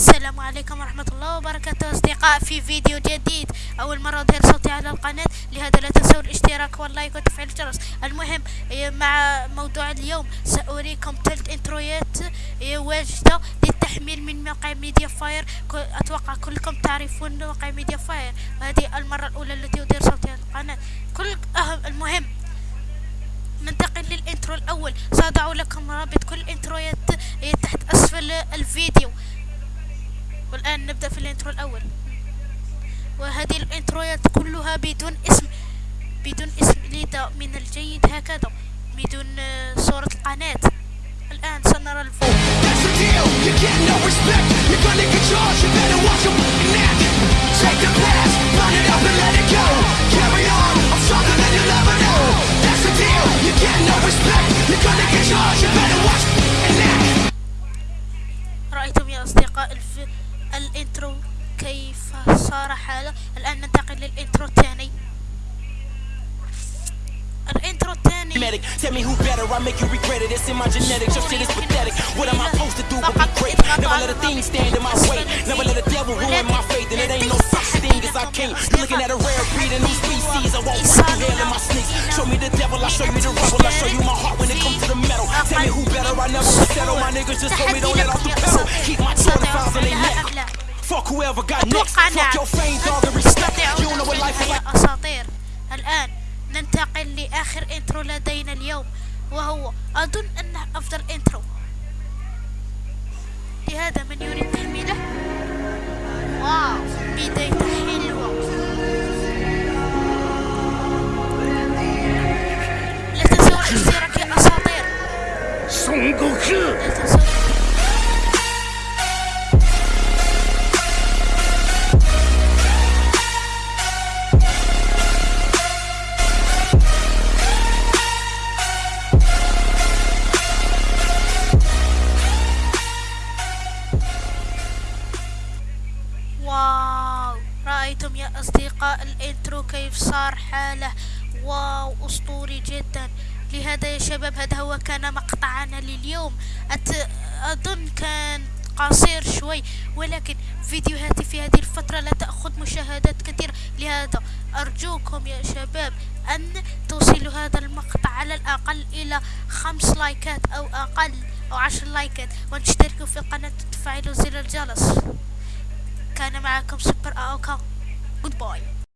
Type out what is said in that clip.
السلام عليكم ورحمة الله وبركاته أصدقاء في فيديو جديد. أول مرة أظهر صوتي على القناة لهذا لا تنسوا الاشتراك واللايك وتفعيل الجرس. المهم إيه، مع موضوع اليوم سأريكم ثلاث intro يات إيه، واجدة للتحميل من موقع ميديا فاير. أتوقع كلكم تعرفون موقع ميديا فاير. وهذه المرة الأولى التي أدير صوتي على القناة. كل أهم المهم ننتقل لل intro الأول. سأضع لكم رابط كل intro يات إيه، تحت أسفل الفيديو. والآن نبدأ في ال intro الأول. وهذه ال intro يات كلها بدون اسم بدون اسم ليدا من الجيد هكذا بدون صورة القناة. الآن سنرى الفو. رأيتم يا أصدقاء الفيديو الانترو كيف صار حاله الآن ننتقل للانترو الثاني الانترو الثاني tell me who better, I make you regret it. It's in my genetics, your shit is pathetic. What am I supposed to do but be great? Never let a thing stand in my way. Never let a devil ruin my faith, and it ain't no such thing as I can't. You're looking at a rare breed, a new species. I won't run through hell in my sneaks. Show me the devil, I show you the rebel. I show you my heart when it comes to the metal. Tell me who better, I never settle. My niggas just told me don't let off the pedal. Keep my Jordan Fuck whoever got next. Fuck your fame, dog, and respect. You don't know what life is like. يا أساطير. الآن ننتقل لآخر intro لدينا اليوم وهو أظن أنه أفضل intro لهذا من يريد تحميله؟ wow بداية حلوة. لا تنسوا الاشتراك يا أساطير لا تنسوا رأيتم يا أصدقاء الإنترو كيف صار حاله؟ واو أسطوري جدا. لهذا يا شباب هذا هو كان مقطعنا لليوم. أت... أظن كان قصير شوي ولكن فيديوهاتي في هذه الفترة لا تأخذ مشاهدات كثيرة. لهذا أرجوكم يا شباب أن توصلوا هذا المقطع على الأقل إلى خمس لايكات أو أقل أو عشر لايكات وأن تشتركوا في القناة وتفعلوا زر الجرس. كان معكم سوبر أوكا. Good boy.